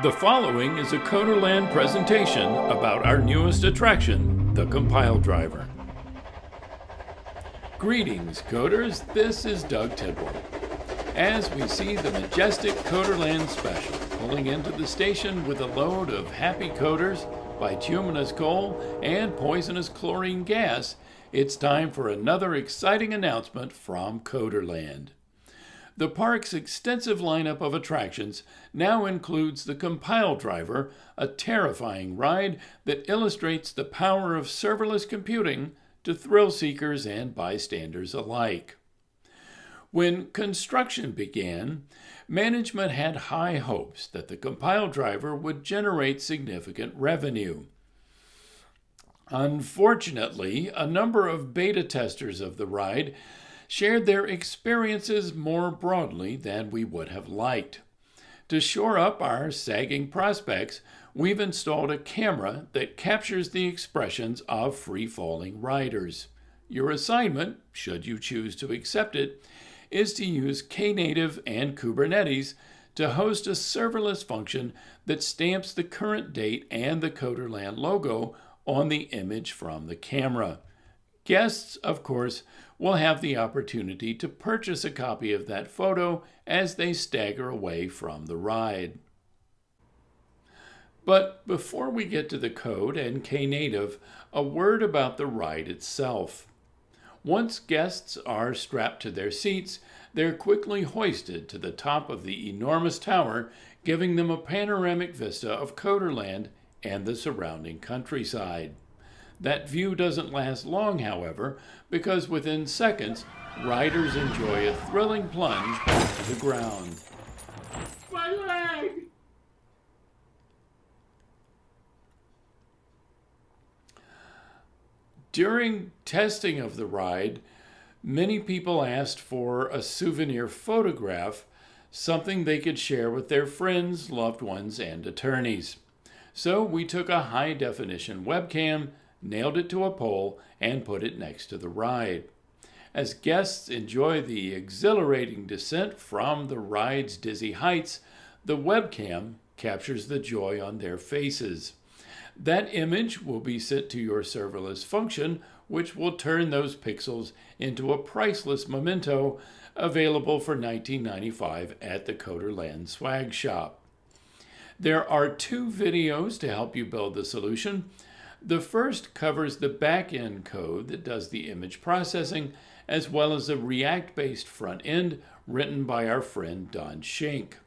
The following is a Coderland presentation about our newest attraction, the Compile Driver. Greetings, coders. This is Doug Tidwell. As we see the majestic Coderland Special pulling into the station with a load of happy coders, bituminous coal, and poisonous chlorine gas, it's time for another exciting announcement from Coderland. The park's extensive lineup of attractions now includes the Compile Driver, a terrifying ride that illustrates the power of serverless computing to thrill seekers and bystanders alike. When construction began, management had high hopes that the Compile Driver would generate significant revenue. Unfortunately, a number of beta testers of the ride shared their experiences more broadly than we would have liked. To shore up our sagging prospects, we've installed a camera that captures the expressions of free falling riders. Your assignment, should you choose to accept it, is to use Knative and Kubernetes to host a serverless function that stamps the current date and the Coderland logo on the image from the camera. Guests, of course, will have the opportunity to purchase a copy of that photo as they stagger away from the ride. But before we get to the code and Knative, a word about the ride itself. Once guests are strapped to their seats, they're quickly hoisted to the top of the enormous tower, giving them a panoramic vista of Coderland and the surrounding countryside. That view doesn't last long, however, because within seconds, riders enjoy a thrilling plunge to the ground. My leg! During testing of the ride, many people asked for a souvenir photograph, something they could share with their friends, loved ones, and attorneys. So we took a high definition webcam nailed it to a pole, and put it next to the ride. As guests enjoy the exhilarating descent from the ride's dizzy heights, the webcam captures the joy on their faces. That image will be sent to your serverless function, which will turn those pixels into a priceless memento available for $19.95 at the Coderland Swag Shop. There are two videos to help you build the solution. The first covers the back-end code that does the image processing, as well as a React-based front end written by our friend Don Schenck.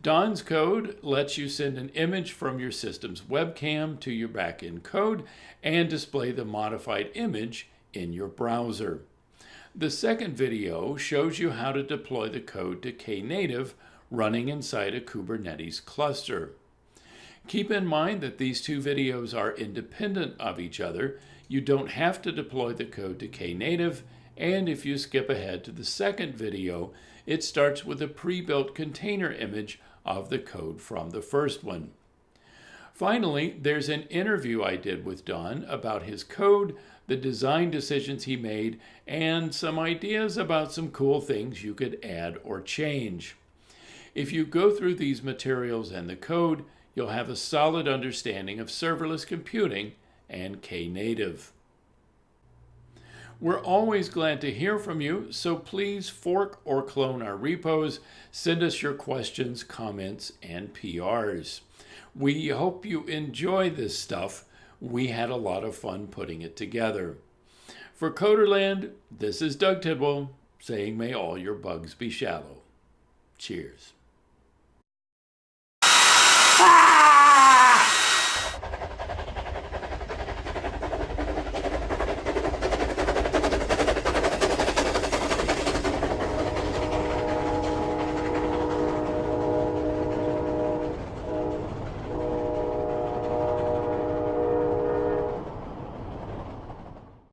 Don's code lets you send an image from your system's webcam to your backend code and display the modified image in your browser. The second video shows you how to deploy the code to Knative running inside a Kubernetes cluster. Keep in mind that these two videos are independent of each other. You don't have to deploy the code to Knative, and if you skip ahead to the second video, it starts with a pre-built container image of the code from the first one. Finally, there's an interview I did with Don about his code, the design decisions he made, and some ideas about some cool things you could add or change. If you go through these materials and the code, you'll have a solid understanding of serverless computing and Knative. We're always glad to hear from you, so please fork or clone our repos. Send us your questions, comments, and PRs. We hope you enjoy this stuff. We had a lot of fun putting it together. For Coderland, this is Doug Tidwell saying may all your bugs be shallow. Cheers.